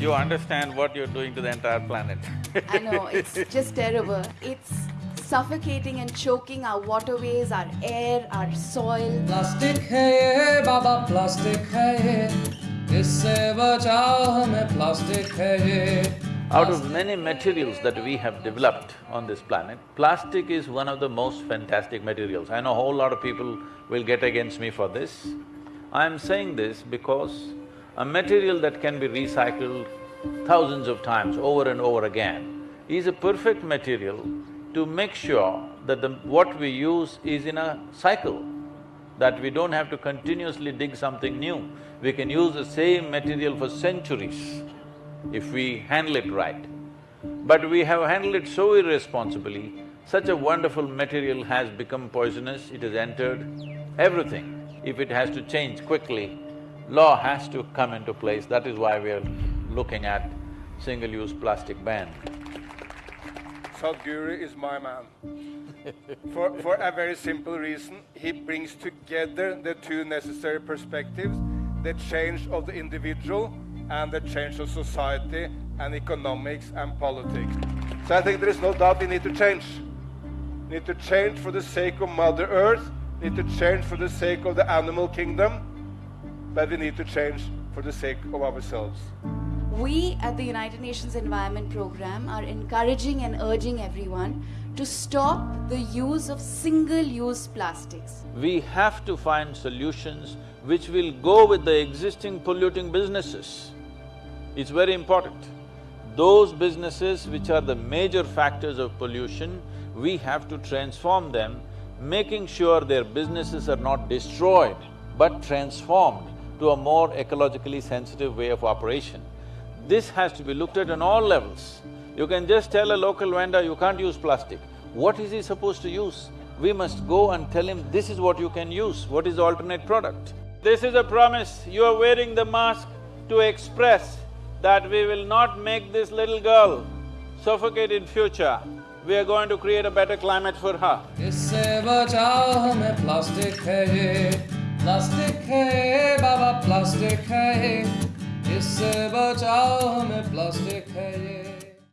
you understand what you're doing to the entire planet. I know, it's just terrible. It's suffocating and choking our waterways, our air, our soil. Plastic hai ye, baba, plastic hai ye. Isse bachao hame, plastic hai ye. Out of many materials that we have developed on this planet, plastic is one of the most fantastic materials. I know a whole lot of people will get against me for this. I am saying this because a material that can be recycled thousands of times over and over again is a perfect material to make sure that the… what we use is in a cycle, that we don't have to continuously dig something new. We can use the same material for centuries if we handle it right. But we have handled it so irresponsibly, such a wonderful material has become poisonous, it has entered everything. If it has to change quickly, law has to come into place, that is why we are looking at single-use plastic ban. Sadhguru is my man. for, for a very simple reason, he brings together the two necessary perspectives, the change of the individual and the change of society and economics and politics. So I think there is no doubt we need to change. We need to change for the sake of Mother Earth, we need to change for the sake of the animal kingdom, but we need to change for the sake of ourselves. We at the United Nations Environment Programme are encouraging and urging everyone to stop the use of single-use plastics. We have to find solutions which will go with the existing polluting businesses. It's very important. Those businesses which are the major factors of pollution, we have to transform them, making sure their businesses are not destroyed, but transformed to a more ecologically sensitive way of operation. This has to be looked at on all levels. You can just tell a local vendor, you can't use plastic. What is he supposed to use? We must go and tell him, this is what you can use, what is the alternate product. This is a promise, you are wearing the mask to express that we will not make this little girl suffocate in future. We are going to create a better climate for her. इससे बचाओ हमें plastic है ये plastic है ये बाबा Plastic है ये। इससे बचाओ हमें प्लास्टिक है ये।